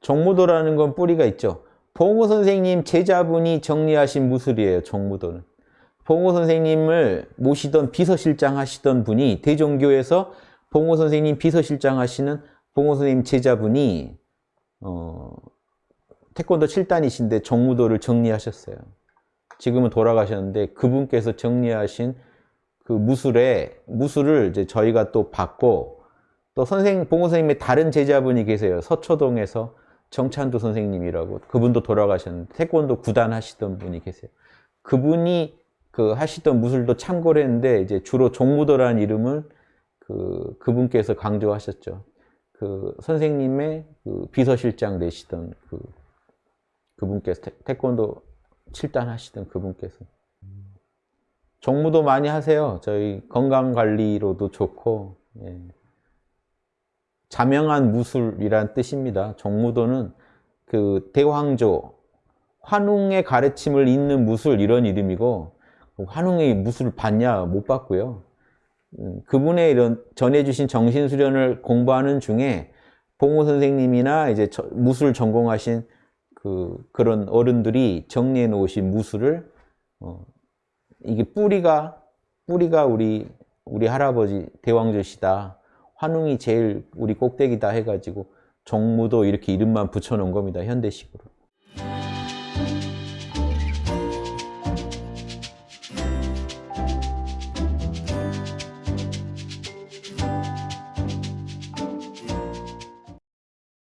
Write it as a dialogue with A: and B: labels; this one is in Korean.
A: 정무도라는 건 뿌리가 있죠. 봉호 선생님 제자분이 정리하신 무술이에요. 정무도는. 봉호 선생님을 모시던 비서실장 하시던 분이 대종교에서 봉호 선생님 비서실장 하시는 봉호 선생님 제자분이 어, 태권도 7단이신데 정무도를 정리하셨어요. 지금은 돌아가셨는데 그분께서 정리하신 그 무술에 무술을 이제 저희가 또 받고 또 선생 봉호 선생님의 다른 제자분이 계세요. 서초동에서 정찬두 선생님이라고 그분도 돌아가셨는데 태권도 구단 하시던 분이 계세요. 그분이 그 하시던 무술도 참고를 했는데 이제 주로 종무도라는 이름을 그 그분께서 강조하셨죠. 그 선생님의 그 비서실장 되시던 그 그분께서 태, 태권도 7단 하시던 그분께서 종무도 많이 하세요. 저희 건강관리로도 좋고 예. 자명한 무술이란 뜻입니다. 정무도는 그 대황조, 환웅의 가르침을 잇는 무술 이런 이름이고 환웅의 무술을 받냐 못 받고요. 음, 그분의 이런 전해주신 정신수련을 공부하는 중에 봉호 선생님이나 이제 무술 전공하신 그 그런 어른들이 정리해 놓으신 무술을 어, 이게 뿌리가 뿌리가 우리 우리 할아버지 대왕조시다. 환웅이 제일 우리 꼭대기다 해가지고 정무도 이렇게 이름만 붙여놓은 겁니다. 현대식으로.